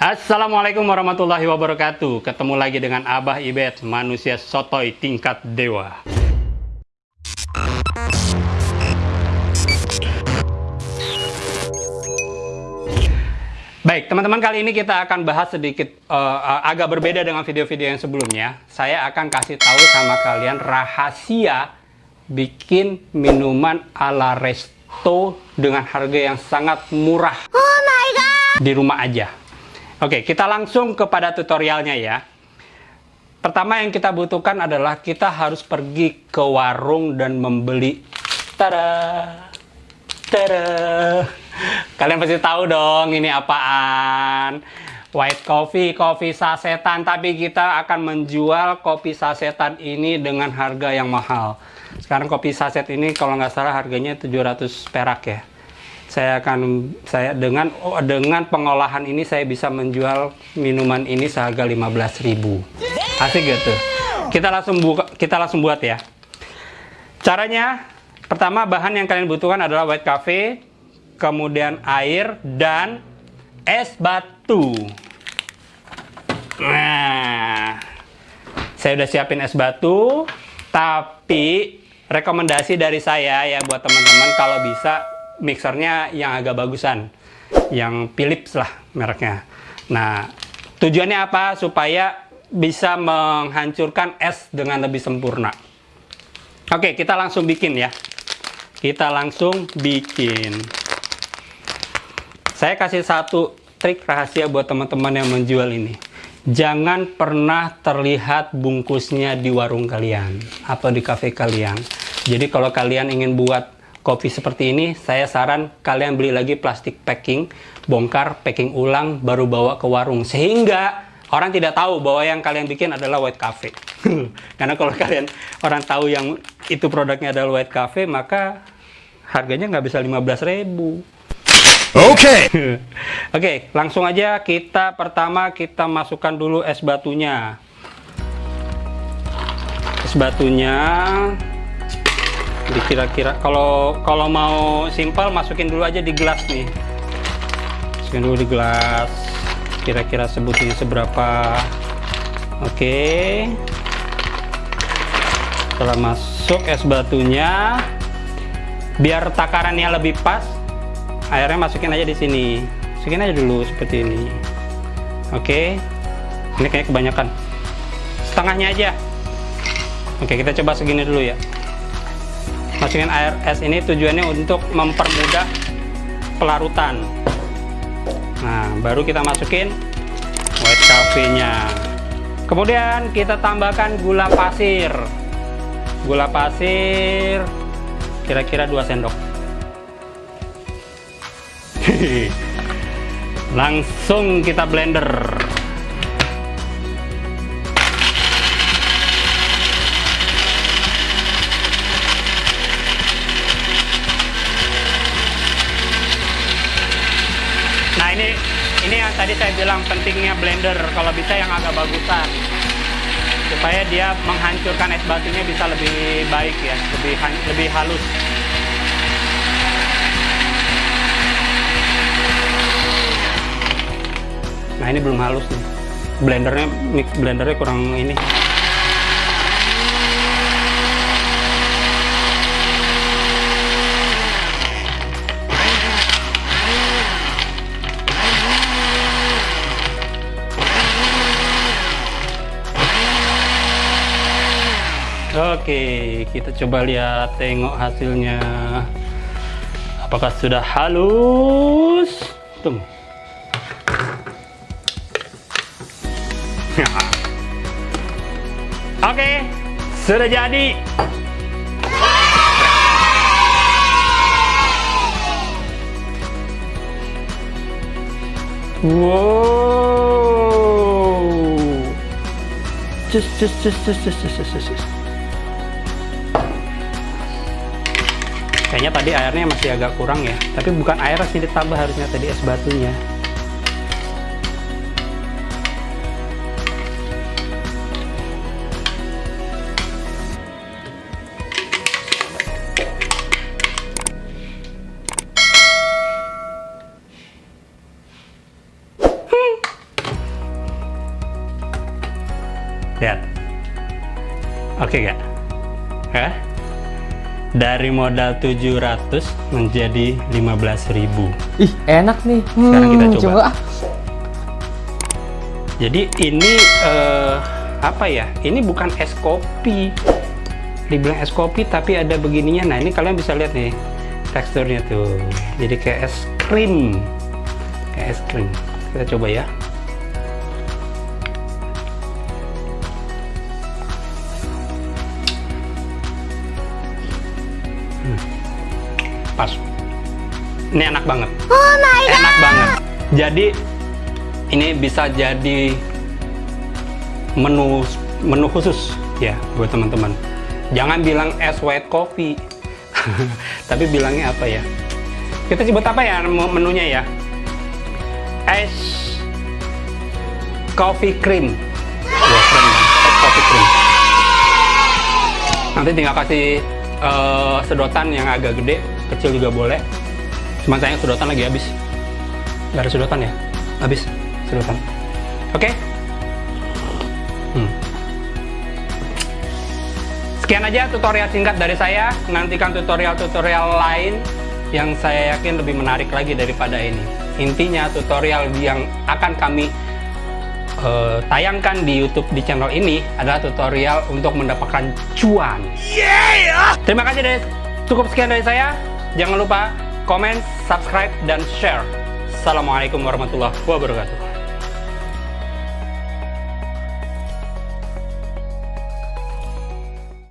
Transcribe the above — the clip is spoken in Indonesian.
Assalamualaikum warahmatullahi wabarakatuh. Ketemu lagi dengan Abah Ibet Manusia sotoy tingkat dewa. Baik teman-teman kali ini kita akan bahas sedikit uh, Agak berbeda dengan video-video yang sebelumnya. Saya akan kasih tahu sama kalian rahasia Bikin minuman ala resto Dengan harga yang sangat murah. Oh my god! Di rumah aja Oke, kita langsung kepada tutorialnya ya. Pertama yang kita butuhkan adalah kita harus pergi ke warung dan membeli. Tada! Tada! Kalian pasti tahu dong ini apaan. White coffee, kopi sasetan. Tapi kita akan menjual kopi sasetan ini dengan harga yang mahal. Sekarang kopi saset ini kalau nggak salah harganya 700 perak ya saya akan saya dengan oh, dengan pengolahan ini saya bisa menjual minuman ini seharga 15.000 asik gitu kita langsung buka kita langsung buat ya. Caranya pertama bahan yang kalian butuhkan adalah white cafe kemudian air dan es batu. Nah saya udah siapin es batu tapi rekomendasi dari saya ya buat teman-teman kalau bisa mixernya yang agak bagusan yang Philips lah mereknya. Nah tujuannya apa? Supaya bisa menghancurkan es dengan lebih sempurna. Oke kita langsung bikin ya. Kita langsung bikin. Saya kasih satu trik rahasia buat teman-teman yang menjual ini. Jangan pernah terlihat bungkusnya di warung kalian atau di cafe kalian. Jadi kalau kalian ingin buat kopi seperti ini, saya saran kalian beli lagi plastik packing, bongkar, packing ulang, baru bawa ke warung. Sehingga orang tidak tahu bahwa yang kalian bikin adalah white cafe. Karena kalau kalian orang tahu yang itu produknya adalah white cafe, maka harganya nggak bisa 15 ribu. Oke. Okay. Oke, okay, langsung aja kita pertama kita masukkan dulu es batunya. Es batunya dikira-kira. Kalau kalau mau simpel masukin dulu aja di gelas nih. Masukin dulu di gelas. Kira-kira sebutin seberapa. Oke. Okay. setelah masuk es batunya biar takarannya lebih pas airnya masukin aja di sini. Masukin aja dulu seperti ini. Oke. Okay. ini kayak kebanyakan. Setengahnya aja. Oke kita coba segini dulu ya masukin air es ini tujuannya untuk mempermudah pelarutan. Nah baru kita masukin white cafe nya kemudian kita tambahkan gula pasir. Gula pasir kira-kira 2 sendok. Langsung kita blender ini yang tadi saya bilang pentingnya blender. Kalau bisa yang agak bagusan. Supaya dia menghancurkan es batunya bisa lebih baik ya. Lebih lebih halus. Nah ini belum halus nih. Blendernya blendernya kurang ini Oke, kita coba lihat tengok hasilnya. Apakah sudah halus? Tunggu. Oke, sudah jadi. Wow. Just, just, just, just, just, just, just, just. kayaknya tadi airnya masih agak kurang ya tapi bukan air sih ditambah harusnya tadi es batunya Lihat. Oke okay, gak? Hah? Dari modal 700 menjadi 15.000 Ih, enak nih. Sekarang kita Hmm, coba. ah. Jadi ini eh, apa ya? Ini bukan es kopi. Dibilang es kopi tapi ada begininya. Nah, ini kalian bisa lihat nih teksturnya tuh. Jadi kayak es krim. Kayak es krim. Kita coba ya. Pas. Ini enak banget. enak banget. Jadi ini bisa jadi menu menu khusus ya buat teman-teman. Jangan bilang es white coffee, tapi bilangnya apa ya? Kita sebut apa ya menunya ya? Es coffee cream. Keren kan? Es coffee cream. Nanti tinggal kasih eh, sedotan yang agak gede, kecil juga boleh. Cuma sayang sedotan lagi habis. Gak ada sedotan ya? Habis sedotan. Oke? Hmm. Sekian aja tutorial singkat dari saya. Nantikan tutorial-tutorial lain yang saya yakin lebih menarik lagi daripada ini. Intinya tutorial yang akan kami eh, tayangkan di YouTube di channel ini adalah tutorial untuk mendapatkan cuan. Terima kasih dari cukup sekian dari saya. Jangan lupa komen, subscribe, dan share. Assalamualaikum warahmatullahi wabarakatuh.